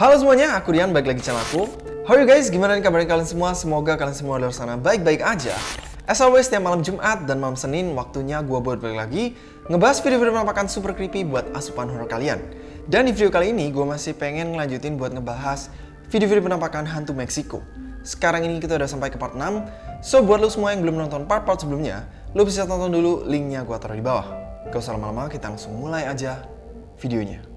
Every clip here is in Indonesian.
Halo semuanya, aku Rian, balik lagi channel aku. How are you guys? Gimana kabarnya kalian semua? Semoga kalian semua di luar sana baik-baik aja. As always, setiap malam Jumat dan malam Senin, waktunya gue buat balik lagi ngebahas video-video penampakan super creepy buat asupan horror kalian. Dan di video kali ini, gue masih pengen ngelanjutin buat ngebahas video-video penampakan hantu Meksiko. Sekarang ini kita udah sampai ke part 6, so buat lo semua yang belum nonton part-part sebelumnya, lo bisa tonton dulu, linknya gue taruh di bawah. Gak usah lama-lama, kita langsung mulai aja videonya.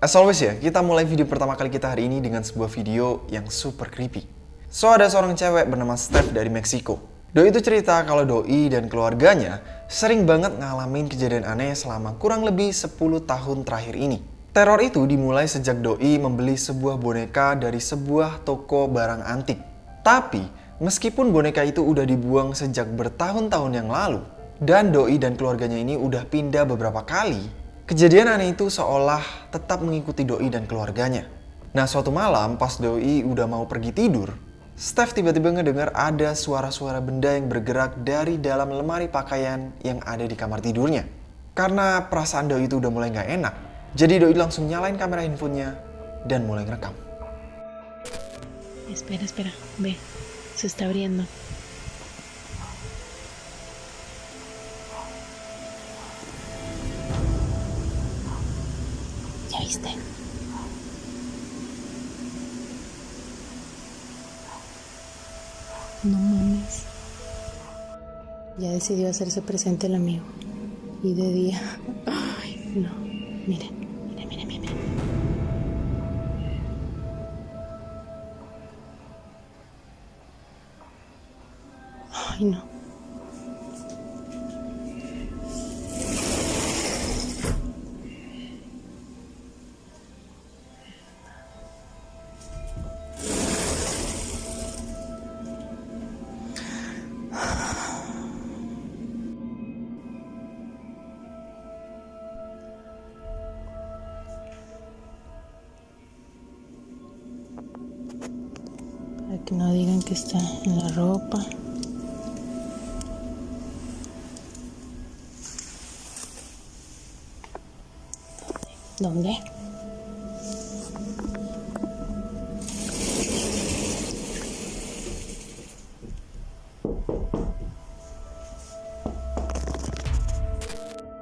As always ya, kita mulai video pertama kali kita hari ini dengan sebuah video yang super creepy. So, ada seorang cewek bernama Steph dari Meksiko. Doi itu cerita kalau Doi dan keluarganya sering banget ngalamin kejadian aneh selama kurang lebih 10 tahun terakhir ini. Teror itu dimulai sejak Doi membeli sebuah boneka dari sebuah toko barang antik. Tapi, meskipun boneka itu udah dibuang sejak bertahun-tahun yang lalu, dan Doi dan keluarganya ini udah pindah beberapa kali, kejadian aneh itu seolah tetap mengikuti Doi dan keluarganya. Nah suatu malam pas Doi udah mau pergi tidur, Steph tiba-tiba ngedengar ada suara-suara benda yang bergerak dari dalam lemari pakaian yang ada di kamar tidurnya. Karena perasaan Doi itu udah mulai nggak enak, jadi Doi langsung nyalain kamera handphonenya dan mulai ngerekam. Espera, espera, ve, se está abriendo. Decidió hacerse presente el amigo. Y de día. Ay, no. Miren, miren, miren, miren. Ay, no. No digan que está en la ropa. ¿Dónde?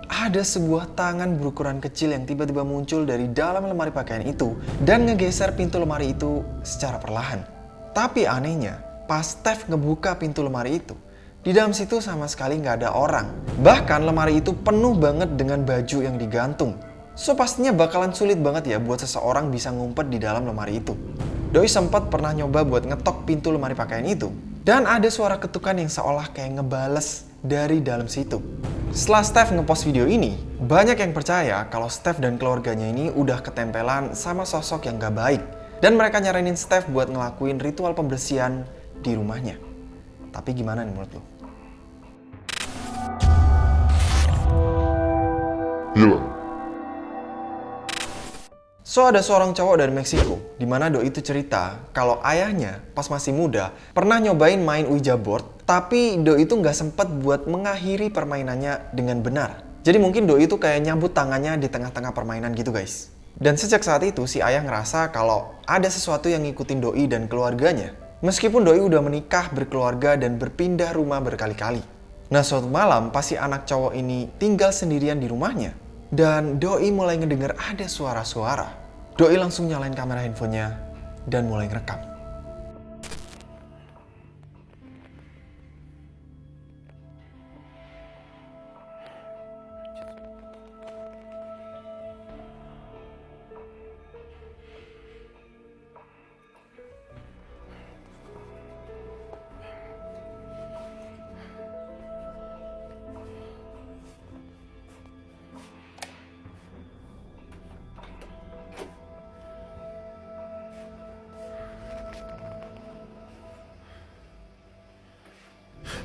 Ada sebuah tangan berukuran kecil yang tiba-tiba muncul dari dalam lemari pakaian itu dan ngegeser pintu lemari itu secara perlahan. Tapi anehnya, pas Steph ngebuka pintu lemari itu, di dalam situ sama sekali nggak ada orang. Bahkan lemari itu penuh banget dengan baju yang digantung. So pastinya bakalan sulit banget ya buat seseorang bisa ngumpet di dalam lemari itu. Doi sempat pernah nyoba buat ngetok pintu lemari pakaian itu. Dan ada suara ketukan yang seolah kayak ngebales dari dalam situ. Setelah Steph ngepost video ini, banyak yang percaya kalau Steph dan keluarganya ini udah ketempelan sama sosok yang gak baik. Dan mereka nyaranin Steph buat ngelakuin ritual pembersihan di rumahnya. Tapi gimana nih menurut lo? Hilang. So ada seorang cowok dari Meksiko, di mana Doi itu cerita kalau ayahnya pas masih muda pernah nyobain main Ouija board, tapi Doi itu nggak sempet buat mengakhiri permainannya dengan benar. Jadi mungkin Doi itu kayak nyambut tangannya di tengah-tengah permainan gitu guys. Dan sejak saat itu si ayah ngerasa kalau ada sesuatu yang ngikutin Doi dan keluarganya. Meskipun Doi udah menikah, berkeluarga, dan berpindah rumah berkali-kali. Nah suatu malam pas si anak cowok ini tinggal sendirian di rumahnya, dan Doi mulai ngedenger ada suara-suara. Doi langsung nyalain kamera handphonenya dan mulai ngerekam.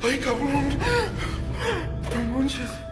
Ay, cabrón. No manches.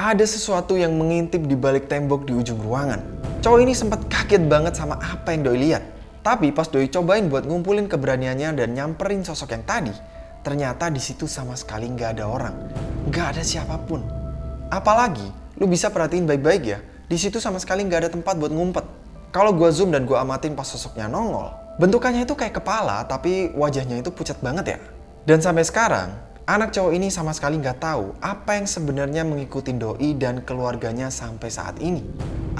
Ada sesuatu yang mengintip di balik tembok di ujung ruangan. Cowok ini sempat kaget banget sama apa yang Doi lihat. Tapi pas Doi cobain buat ngumpulin keberaniannya dan nyamperin sosok yang tadi, ternyata di situ sama sekali nggak ada orang, nggak ada siapa pun. Apalagi, lu bisa perhatiin baik-baik ya, di situ sama sekali nggak ada tempat buat ngumpet. Kalau gua zoom dan gua amatin pas sosoknya nongol, bentukannya itu kayak kepala tapi wajahnya itu pucat banget ya. Dan sampai sekarang, anak cowok ini sama sekali nggak tahu apa yang sebenarnya mengikuti Doi dan keluarganya sampai saat ini.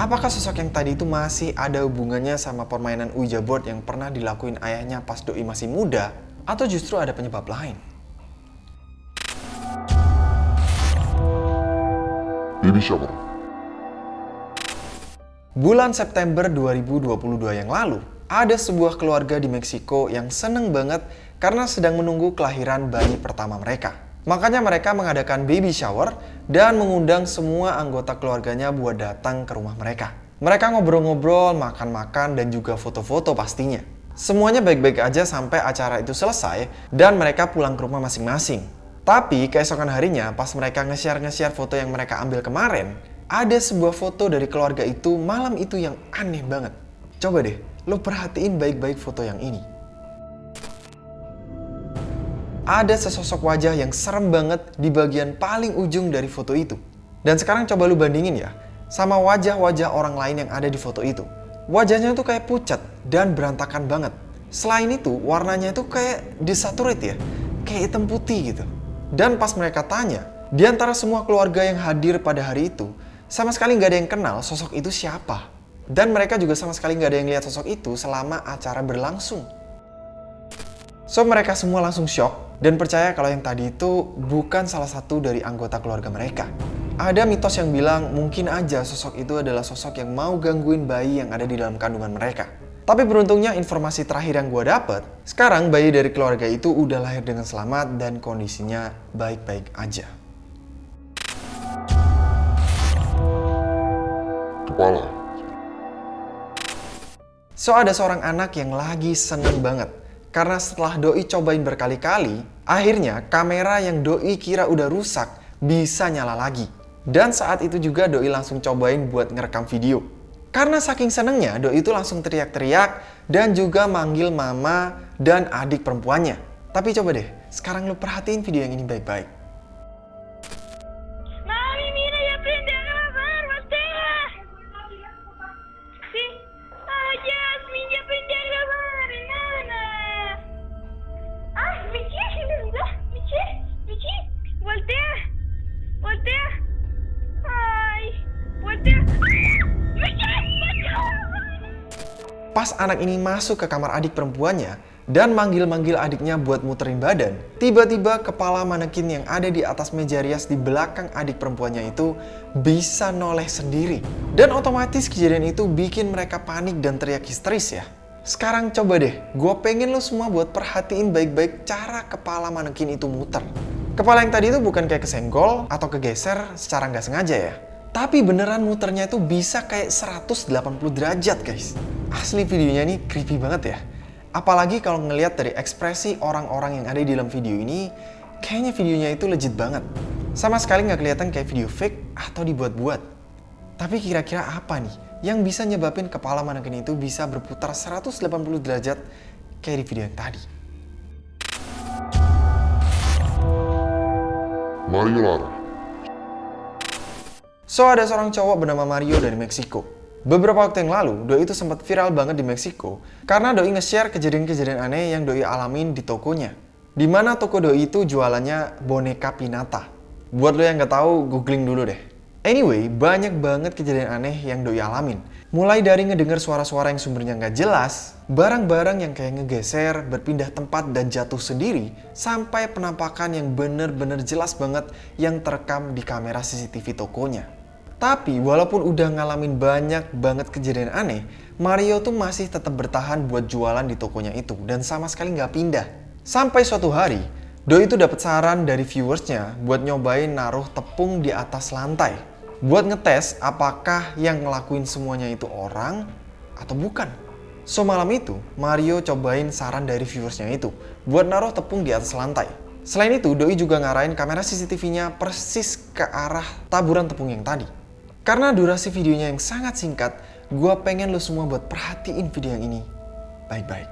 Apakah sosok yang tadi itu masih ada hubungannya sama permainan Ouija board yang pernah dilakuin ayahnya pas Doi masih muda? Atau justru ada penyebab lain? Baby shower. Bulan September 2022 yang lalu, ada sebuah keluarga di Meksiko yang seneng banget karena sedang menunggu kelahiran bayi pertama mereka. Makanya mereka mengadakan baby shower dan mengundang semua anggota keluarganya buat datang ke rumah mereka. Mereka ngobrol-ngobrol, makan-makan, dan juga foto-foto pastinya. Semuanya baik-baik aja sampai acara itu selesai dan mereka pulang ke rumah masing-masing. Tapi keesokan harinya pas mereka nge-share-nge-share foto yang mereka ambil kemarin, ada sebuah foto dari keluarga itu malam itu yang aneh banget. Coba deh, lo perhatiin baik-baik foto yang ini. Ada sesosok wajah yang serem banget di bagian paling ujung dari foto itu. Dan sekarang coba lu bandingin ya, sama wajah-wajah orang lain yang ada di foto itu. Wajahnya tuh kayak pucat dan berantakan banget. Selain itu, warnanya itu kayak desaturate ya, kayak hitam putih gitu. Dan pas mereka tanya, di antara semua keluarga yang hadir pada hari itu, sama sekali nggak ada yang kenal sosok itu siapa. Dan mereka juga sama sekali nggak ada yang lihat sosok itu selama acara berlangsung. So mereka semua langsung shock dan percaya kalau yang tadi itu bukan salah satu dari anggota keluarga mereka. Ada mitos yang bilang mungkin aja sosok itu adalah sosok yang mau gangguin bayi yang ada di dalam kandungan mereka. Tapi beruntungnya informasi terakhir yang gue dapet, sekarang bayi dari keluarga itu udah lahir dengan selamat dan kondisinya baik-baik aja. Kepala. So ada seorang anak yang lagi seneng banget karena setelah Doi cobain berkali-kali, akhirnya kamera yang Doi kira udah rusak bisa nyala lagi. Dan saat itu juga Doi langsung cobain buat ngerekam video. Karena saking senengnya, Doi itu langsung teriak-teriak dan juga manggil mama dan adik perempuannya. Tapi coba deh, sekarang lu perhatiin video yang ini baik-baik. Pas anak ini masuk ke kamar adik perempuannya dan manggil-manggil adiknya buat muterin badan, tiba-tiba kepala manekin yang ada di atas meja rias di belakang adik perempuannya itu bisa noleh sendiri. Dan otomatis kejadian itu bikin mereka panik dan teriak histeris ya. Sekarang coba deh, gue pengen lo semua buat perhatiin baik-baik cara kepala manekin itu muter. Kepala yang tadi itu bukan kayak kesenggol atau kegeser secara nggak sengaja ya. Tapi beneran muternya itu bisa kayak 180 derajat guys. Asli videonya ini creepy banget ya. Apalagi kalau ngelihat dari ekspresi orang-orang yang ada di dalam video ini, kayaknya videonya itu legit banget. Sama sekali nggak kelihatan kayak video fake atau dibuat-buat. Tapi kira-kira apa nih yang bisa nyebabin kepala manekin itu bisa berputar 180 derajat kayak di video yang tadi? Mario Lara. So ada seorang cowok bernama Mario dari Meksiko. Beberapa waktu yang lalu, Doi itu sempat viral banget di Meksiko karena Doi nge-share kejadian-kejadian aneh yang Doi alamin di tokonya. Di mana toko Doi itu jualannya boneka pinata. Buat lo yang nggak tahu, googling dulu deh. Anyway, banyak banget kejadian aneh yang Doi alamin. Mulai dari ngedenger suara-suara yang sumbernya nggak jelas, barang-barang yang kayak ngegeser, berpindah tempat dan jatuh sendiri, sampai penampakan yang bener-bener jelas banget yang terekam di kamera CCTV tokonya. Tapi walaupun udah ngalamin banyak banget kejadian aneh, Mario tuh masih tetap bertahan buat jualan di tokonya itu dan sama sekali nggak pindah. Sampai suatu hari, Doi itu dapat saran dari viewersnya buat nyobain naruh tepung di atas lantai. Buat ngetes apakah yang ngelakuin semuanya itu orang atau bukan. So malam itu, Mario cobain saran dari viewersnya itu buat naruh tepung di atas lantai. Selain itu, Doi juga ngarahin kamera CCTV-nya persis ke arah taburan tepung yang tadi. Karena durasi videonya yang sangat singkat, gue pengen lo semua buat perhatiin video yang ini. Baik-baik.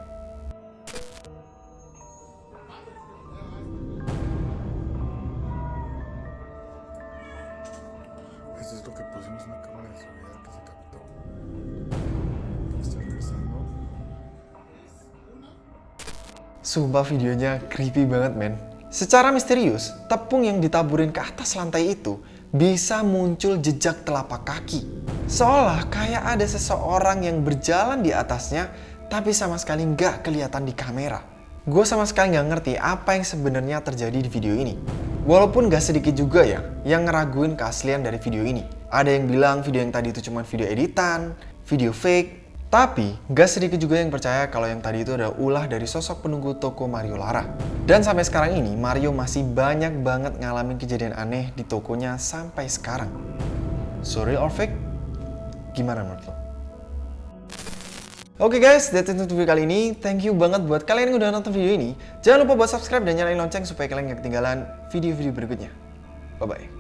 Sumpah videonya creepy banget men. Secara misterius, tepung yang ditaburin ke atas lantai itu bisa muncul jejak telapak kaki. Seolah kayak ada seseorang yang berjalan di atasnya tapi sama sekali nggak kelihatan di kamera. Gue sama sekali nggak ngerti apa yang sebenarnya terjadi di video ini. Walaupun gak sedikit juga ya yang ngeraguin keaslian dari video ini. Ada yang bilang video yang tadi itu cuma video editan, video fake, tapi gak sedikit juga yang percaya kalau yang tadi itu adalah ulah dari sosok penunggu toko Mario Lara. Dan sampai sekarang ini Mario masih banyak banget ngalamin kejadian aneh di tokonya sampai sekarang. So real or fake? Gimana menurut lo? Oke guys, that's it untuk video kali ini. Thank you banget buat kalian yang udah nonton video ini. Jangan lupa buat subscribe dan nyalain lonceng supaya kalian gak ketinggalan video-video berikutnya. Bye-bye.